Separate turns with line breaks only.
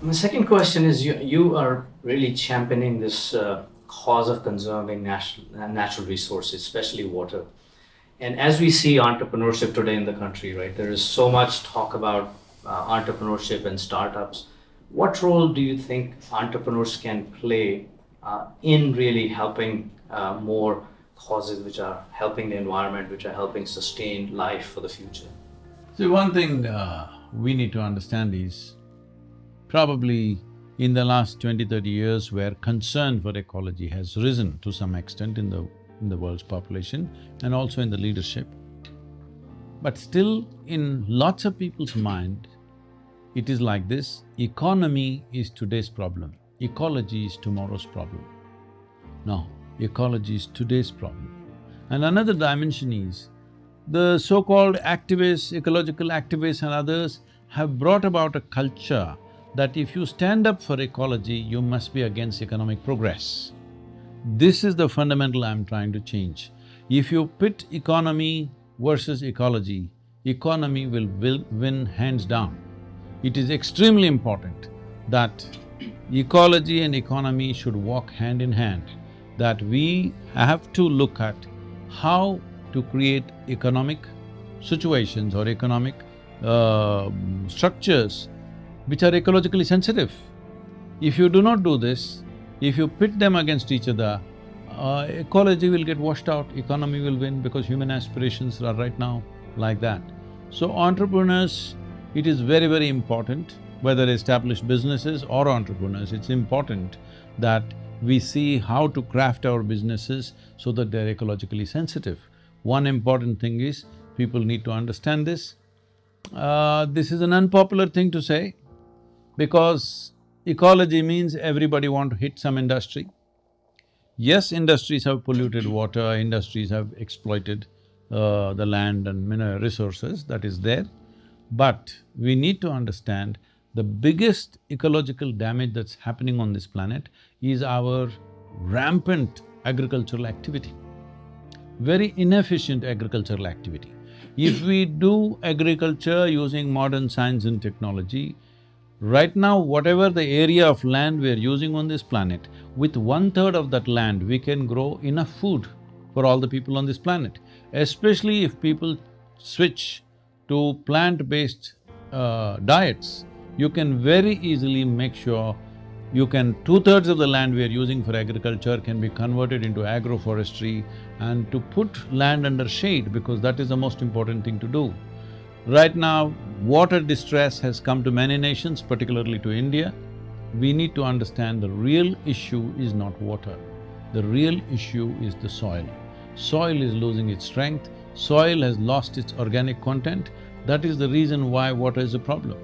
The second question is you, you are really championing this uh, cause of conserving natural, natural resources, especially water. And as we see entrepreneurship today in the country, right, there is so much talk about uh, entrepreneurship and startups. What role do you think entrepreneurs can play uh, in really helping uh, more causes which are helping the environment, which are helping sustain life for the future?
So one thing uh, we need to understand is, probably in the last 20, 30 years where concern for ecology has risen to some extent in the, in the world's population and also in the leadership. But still in lots of people's mind, it is like this, economy is today's problem, ecology is tomorrow's problem. No, ecology is today's problem. And another dimension is, the so-called activists, ecological activists and others have brought about a culture that if you stand up for ecology, you must be against economic progress. This is the fundamental I'm trying to change. If you pit economy versus ecology, economy will, win hands down. It is extremely important that ecology and economy should walk hand in hand, that we have to look at how to create economic situations or economic uh, structures which are ecologically sensitive. If you do not do this, if you pit them against each other, uh, ecology will get washed out, economy will win because human aspirations are right now like that. So entrepreneurs, it is very, very important, whether established businesses or entrepreneurs, it's important that we see how to craft our businesses so that they're ecologically sensitive. One important thing is, people need to understand this. Uh, this is an unpopular thing to say, because ecology means everybody want to hit some industry. Yes, industries have polluted water, industries have exploited uh, the land and mineral resources, that is there. But we need to understand the biggest ecological damage that's happening on this planet is our rampant agricultural activity, very inefficient agricultural activity. If we do agriculture using modern science and technology, Right now, whatever the area of land we are using on this planet, with one-third of that land, we can grow enough food for all the people on this planet. Especially if people switch to plant-based uh, diets, you can very easily make sure you can… two-thirds of the land we are using for agriculture can be converted into agroforestry and to put land under shade because that is the most important thing to do. Right now, water distress has come to many nations, particularly to India. We need to understand the real issue is not water. The real issue is the soil. Soil is losing its strength, soil has lost its organic content. That is the reason why water is a problem.